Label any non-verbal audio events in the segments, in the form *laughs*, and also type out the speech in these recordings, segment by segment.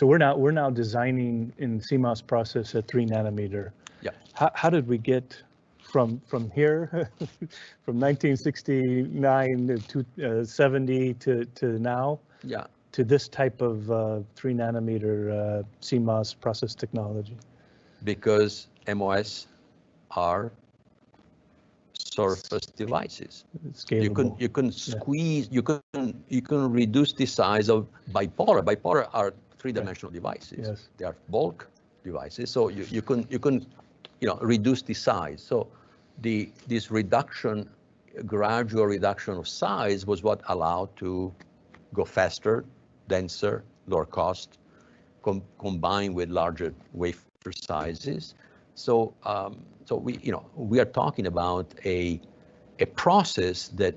So we're now, we're now designing in CMOS process at three nanometer. Yeah. How, how did we get from, from here, *laughs* from 1969 to uh, 70 to, to now, Yeah, to this type of uh, three nanometer uh, CMOS process technology? because MOS are surface devices. It's You can you can squeeze you can you can reduce the size of bipolar. Bipolar are three-dimensional devices. Yes. They are bulk devices, so you, you can you can you know reduce the size. So the this reduction, gradual reduction of size was what allowed to go faster, denser, lower cost, com- combined with larger wafer sizes. So um, so we you know we are talking about a a process that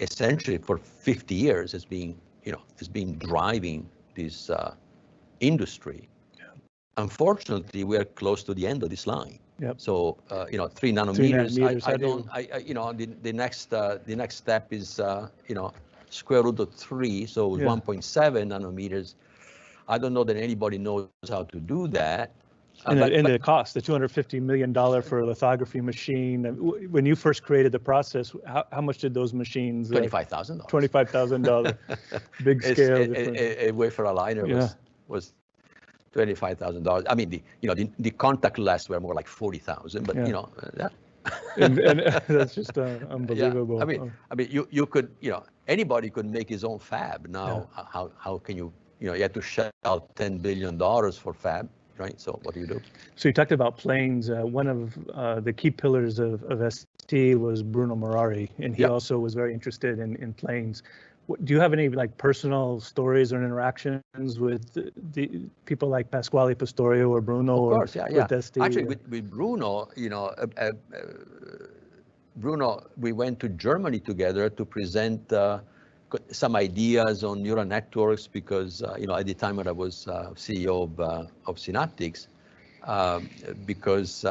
essentially for 50 years has been, you know, has been driving this uh, industry. Unfortunately, we are close to the end of this line. Yep. So, uh, you know, three nanometers, nanometers, I, I don't, I, I- you know, the, the next, uh, the next step is, uh, you know, square root of three, so Yeah. 1.7 nanometers. I don't know that anybody knows how to do that. Uh, And but- the, and but- the cost, the $250 million for a lithography machine, uh, when you first created the process, how, how much did those machines? uh, $25,000. $25,000, *laughs* big scale. a-. A, a wafer aligner Yeah. was, was twenty-five thousand dollars. I mean, the, you know, the, the contactless were more like forty thousand, but Yeah. you know, uh, yeah. And, and *laughs* *laughs* that's just uh, Yeah, unbelievable. I mean, Oh, I mean, you, you could, you know, anybody could make his own fab. Now, how, how can you, you know, you have to shell out ten billion dollars for fab, right? So what do you do? So you talked about planes. Uh, one of uh, the key pillars of, of ST was Bruno Murari, and he Yeah. also was very interested in, in planes. What, do you have any like personal stories or interactions with the, the people like Pasquale Pistorio or Bruno Of or course, yeah, yeah. ST? Actually, with, with Bruno, you know, uh, uh, uh, Bruno, we went to Germany together to present uh, some ideas on neural networks because, uh, you know, at the time when I was uh, CEO of, uh, of Synaptics, because,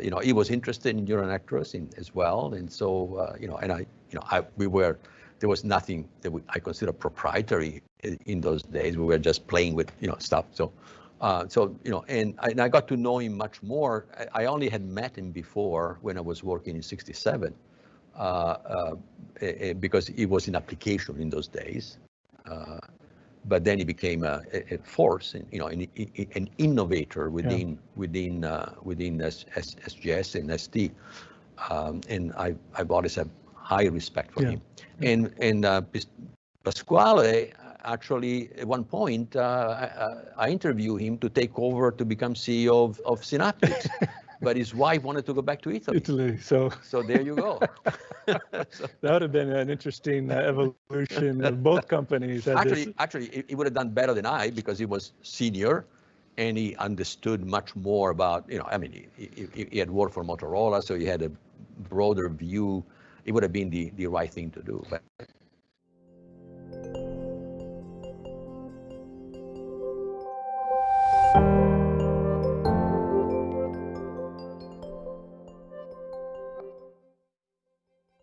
you know, he was interested in neural networks in, as well. And so, you know, and I, you know, I, we were, there was nothing that we, I consider proprietary in, in those days. We were just playing with, you know, stuff. So, uh, so, you know, and I, and I got to know him much more. I, I only had met him before when I was working in 67, uh, uh, eh, eh, because it was in application in those days. Uh, but then he became a, a- force, in, you know, an, an innovator within within uh, within S, S, SGS and ST. Um, and I, I've always had high respect for Yeah. him. And and uh, Pasquale actually at one point uh, I, I interviewed him to take over to become CEO of, of Synaptics, *laughs* but his wife wanted to go back to Italy. Italy. So So there you go. *laughs* So- that would have been an interesting uh, evolution of both companies. had this- actually, actually, he, he would have done better than I because he was senior, and he understood much more about you know. I mean, he, he, he had worked for Motorola, so he had a broader view. It would have been the, the right thing to do. But